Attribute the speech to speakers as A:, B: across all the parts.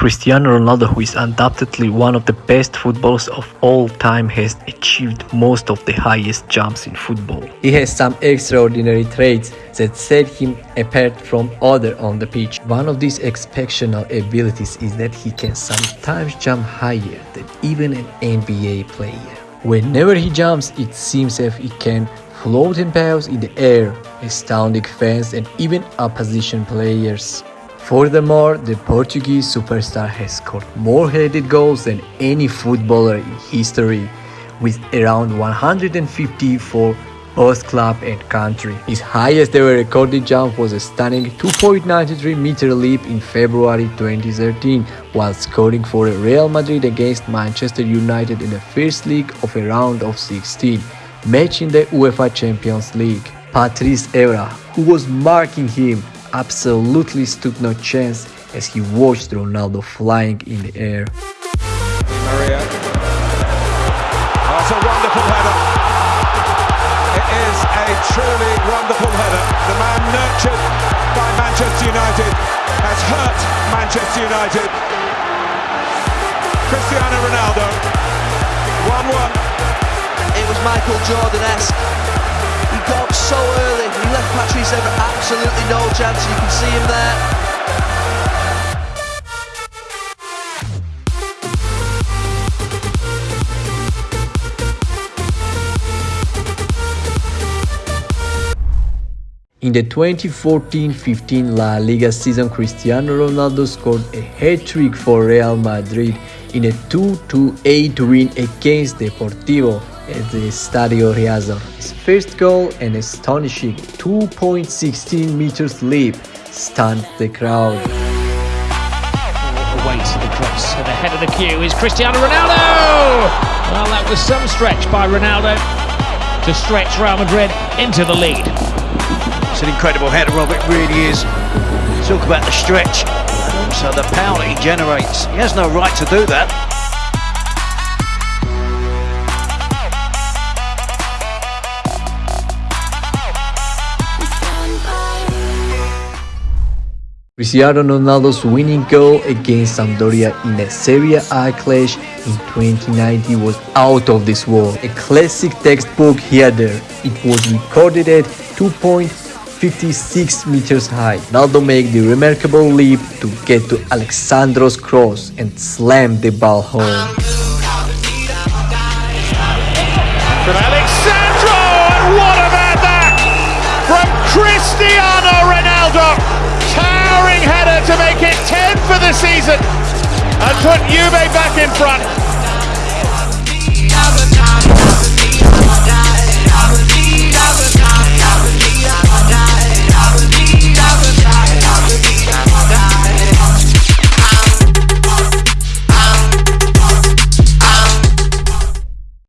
A: Cristiano Ronaldo, who is undoubtedly one of the best footballers of all time, has achieved most of the highest jumps in football. He has some extraordinary traits that set him apart from others on the pitch. One of these exceptional abilities is that he can sometimes jump higher than even an NBA player. Whenever he jumps, it seems as if he can float and bounce in the air, astounding fans and even opposition players. Furthermore, the Portuguese superstar has scored more headed goals than any footballer in history, with around 150 for both club and country. His highest ever recorded jump was a stunning 2.93 meter leap in February 2013 while scoring for Real Madrid against Manchester United in the first leg of a round of 16, match in the UEFA Champions League. Patrice Evra, who was marking him, absolutely stood no chance as he watched Ronaldo flying in the air.
B: Maria. It's a wonderful header. It is a truly wonderful header. The man nurtured by Manchester United has hurt Manchester United. Cristiano Ronaldo, 1-1.
C: It was Michael Jordan-esque got up so early. He left Patrice Evra absolutely no chance. You can see him there.
A: In the 2014-15 La Liga season, Cristiano Ronaldo scored a hat-trick for Real Madrid in a 2-8 win against Deportivo at the Stadio Riazor. His first goal, an astonishing 2.16 meters leap, stunned the crowd.
D: Away to the cross, at the head of the queue is Cristiano Ronaldo! Well, that was some stretch by Ronaldo to stretch Real Madrid into the lead.
E: It's an incredible header, Rob, it really is. Talk about the stretch and also the power that he generates. He has no right to do that.
A: Cristiano Ronaldo's winning goal against Sampdoria in a Serie A clash in 2019 was out of this world. A classic textbook header. It was recorded at 2.56 meters high. Ronaldo made the remarkable leap to get to Alex Sandro's cross and slam the ball home.
F: The season and put Juve back in front.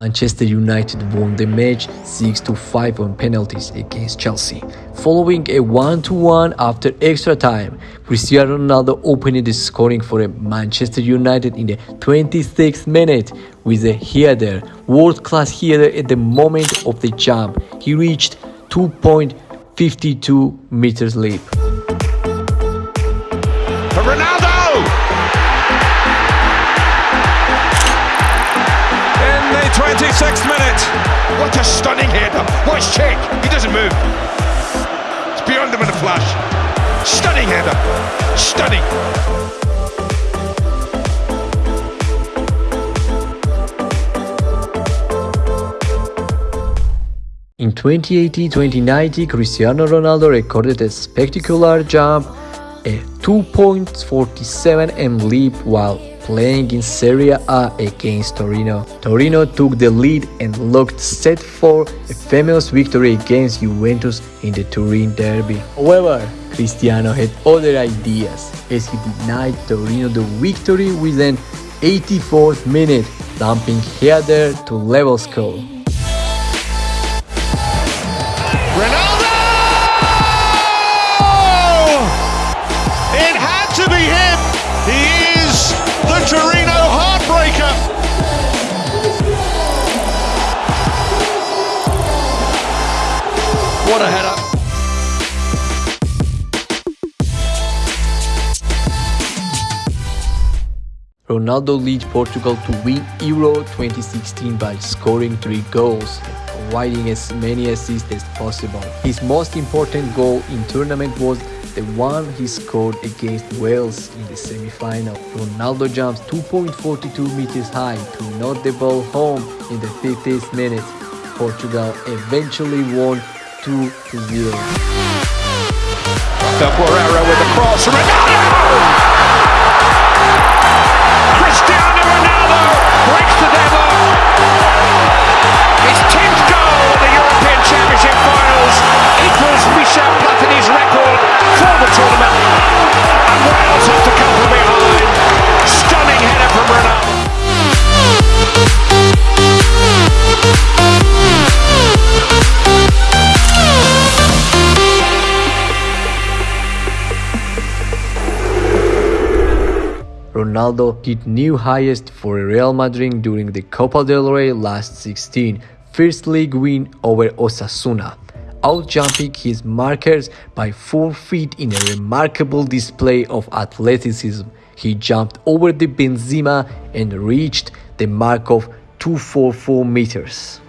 A: Manchester United won the match 6-5 on penalties against Chelsea. Following a 1-1 after extra time, Cristiano Ronaldo opened the scoring for Manchester United in the 26th minute with a header, world-class header at the moment of the jump. He reached 2.52 meters leap.
B: 26th minute.
G: What a stunning header. Watch check. He doesn't move. It's beyond him in a flash. Stunning header. Stunning.
A: In 2080-2090, Cristiano Ronaldo recorded a spectacular jump, a 2.47 m leap while playing in Serie A against Torino. Torino took the lead and looked set for a famous victory against Juventus in the Turin derby. However, Cristiano had other ideas as he denied Torino the victory within 84th minute, dumping header to level score.
F: Ronaldo!
E: What a header.
A: Ronaldo leads Portugal to win Euro 2016 by scoring 3 goals and providing as many assists as possible. His most important goal in tournament was the one he scored against Wales in the semi-final. Ronaldo jumps 2.42 meters high to knock the ball home in the 50th minute. Portugal eventually won 2 0.
F: Del with the cross. Ronaldo! Cristiano Ronaldo breaks the deadlock. His 10th
A: Ronaldo hit new highest for Real Madrid during the Copa del Rey last 16, first league win over Osasuna, outjumping his markers by 4 feet in a remarkable display of athleticism. He jumped over the Benzema and reached the mark of 244 meters.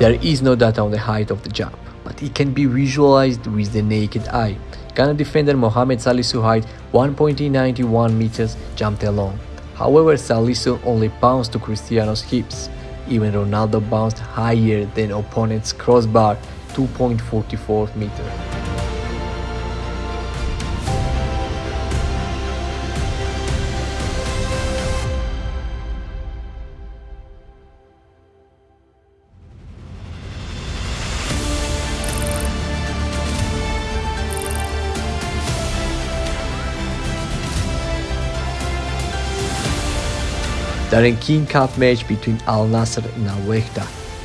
A: There is no data on the height of the jump, but it can be visualized with the naked eye. Ghana defender Mohamed Salisu height 1.91 meters jumped alone. However, Salisu only bounced to Cristiano's hips. Even Ronaldo bounced higher than opponent's crossbar 2.44 meters. During King Cup match between Al Nassr and Al Wehda,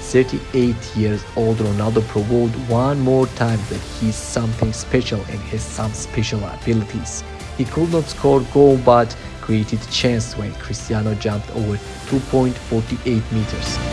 A: 38 years old Ronaldo proved one more time that he's something special and has some special abilities. He could not score goal but created chance when Cristiano jumped over 2.48 meters.